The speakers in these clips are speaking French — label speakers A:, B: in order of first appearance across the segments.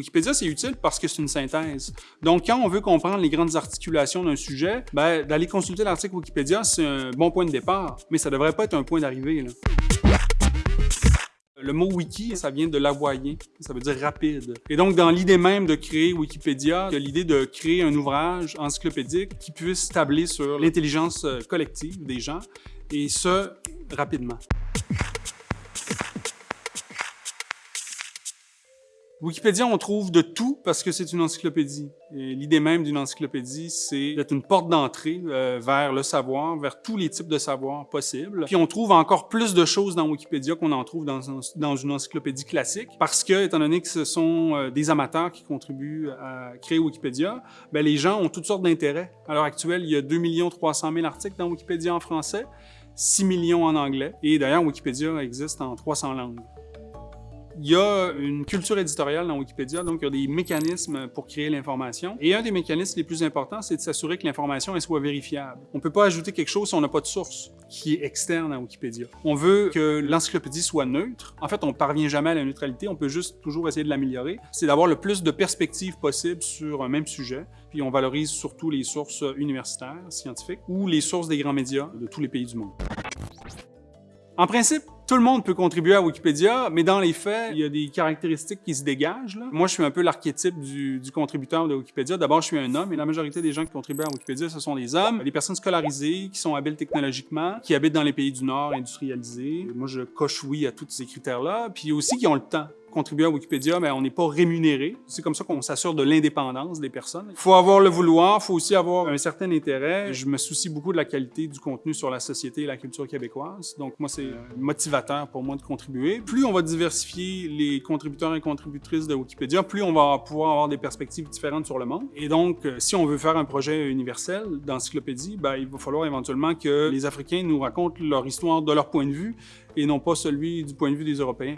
A: Wikipédia, c'est utile parce que c'est une synthèse. Donc, quand on veut comprendre les grandes articulations d'un sujet, ben, d'aller consulter l'article Wikipédia, c'est un bon point de départ, mais ça devrait pas être un point d'arrivée. Le mot wiki, ça vient de l'hawaïen, ça veut dire rapide. Et donc, dans l'idée même de créer Wikipédia, il y a l'idée de créer un ouvrage encyclopédique qui puisse tabler sur l'intelligence euh, collective des gens, et ce, rapidement. Wikipédia, on trouve de tout parce que c'est une encyclopédie. L'idée même d'une encyclopédie, c'est d'être une porte d'entrée euh, vers le savoir, vers tous les types de savoir possibles. Puis on trouve encore plus de choses dans Wikipédia qu'on en trouve dans, une encyclopédie classique parce que, étant donné que ce sont euh, des amateurs qui contribuent à créer Wikipédia, ben les gens ont toutes sortes d'intérêts. À l'heure actuelle, il y a 2 300 000 articles dans Wikipédia en français, 6 millions en anglais. Et d'ailleurs, Wikipédia existe en 300 langues. Il y a une culture éditoriale dans Wikipédia, donc il y a des mécanismes pour créer l'information. Et un des mécanismes les plus importants, c'est de s'assurer que l'information soit vérifiable. On ne peut pas ajouter quelque chose si on n'a pas de source qui est externe à Wikipédia. On veut que l'encyclopédie soit neutre. En fait, on ne parvient jamais à la neutralité, on peut juste toujours essayer de l'améliorer. C'est d'avoir le plus de perspectives possible sur un même sujet, puis on valorise surtout les sources universitaires, scientifiques, ou les sources des grands médias de tous les pays du monde. En principe, tout le monde peut contribuer à Wikipédia, mais dans les faits, il y a des caractéristiques qui se dégagent. Moi, je suis un peu l'archétype du, du, contributeur de Wikipédia. D'abord, je suis un homme, et la majorité des gens qui contribuent à Wikipédia, ce sont des hommes, des personnes scolarisées, qui sont habiles technologiquement, qui habitent dans les pays du Nord industrialisés. Moi, je coche oui à tous ces critères-là, puis aussi qui ont le temps contribuer à Wikipédia, mais on n'est pas rémunéré. C'est comme ça qu'on s'assure de l'indépendance des personnes. Il faut avoir le vouloir, il faut aussi avoir un certain intérêt. Je me soucie beaucoup de la qualité du contenu sur la société et la culture québécoise. Donc moi, c'est motivateur pour moi de contribuer. Plus on va diversifier les contributeurs et contributrices de Wikipédia, plus on va pouvoir avoir des perspectives différentes sur le monde. Et donc, euh, si on veut faire un projet universel d'encyclopédie, ben, il va falloir éventuellement que les Africains nous racontent leur histoire de leur point de vue et non pas celui du point de vue des Européens.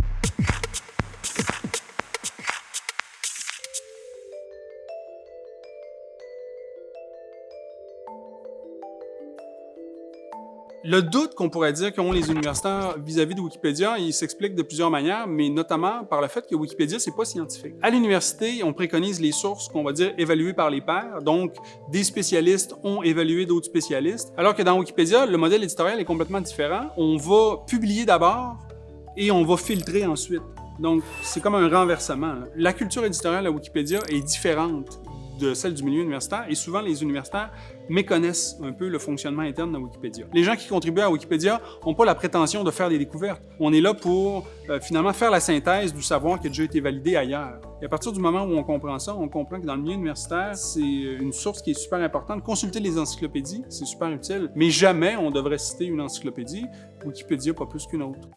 A: Le doute qu'on pourrait dire qu'ont les universitaires vis-à-vis de Wikipédia, il s'explique de plusieurs manières, mais notamment par le fait que Wikipédia, c'est pas scientifique. À l'université, on préconise les sources qu'on va dire évaluées par les pairs, donc des spécialistes ont évalué d'autres spécialistes, alors que dans Wikipédia, le modèle éditorial est complètement différent. On va publier d'abord et on va filtrer ensuite. Donc, c'est comme un renversement. La culture éditoriale à Wikipédia est différente de celle du milieu universitaire et souvent les universitaires méconnaissent un peu le fonctionnement interne de Wikipédia. Les gens qui contribuent à Wikipédia n'ont pas la prétention de faire des découvertes. On est là pour euh, finalement faire la synthèse du savoir qui a déjà été validé ailleurs. Et à partir du moment où on comprend ça, on comprend que dans le milieu universitaire, c'est une source qui est super importante. Consulter les encyclopédies, c'est super utile, mais jamais on devrait citer une encyclopédie, Wikipédia pas plus qu'une autre.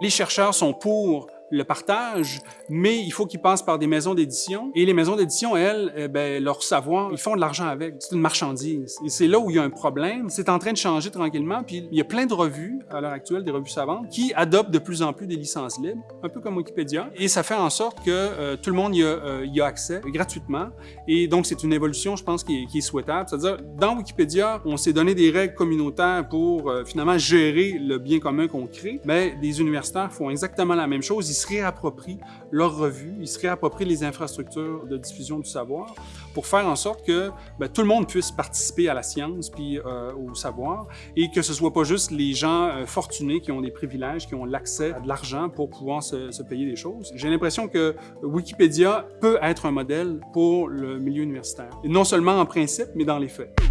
A: Les chercheurs sont pour le partage, mais il faut qu'ils passent par des maisons d'édition. Et les maisons d'édition, elles, eh ben, leur savoir, ils font de l'argent avec. C'est une marchandise. Et c'est là où il y a un problème. C'est en train de changer tranquillement. Puis il y a plein de revues, à l'heure actuelle, des revues savantes, qui adoptent de plus en plus des licences libres, un peu comme Wikipédia. Et ça fait en sorte que euh, tout le monde y a, euh, y a accès gratuitement. Et donc, c'est une évolution, je pense, qui est, souhaitable. C'est-à-dire, dans Wikipédia, on s'est donné des règles communautaires pour euh, finalement gérer le bien commun qu'on crée. Mais des universitaires font exactement la même chose se réapproprient leur revue, ils se réapproprient les infrastructures de diffusion du savoir pour faire en sorte que ben, tout le monde puisse participer à la science puis euh, au savoir et que ce soit pas juste les gens euh, fortunés qui ont des privilèges, qui ont l'accès à de l'argent pour pouvoir se, se payer des choses. J'ai l'impression que Wikipédia peut être un modèle pour le milieu universitaire. Et non seulement en principe, mais dans les faits.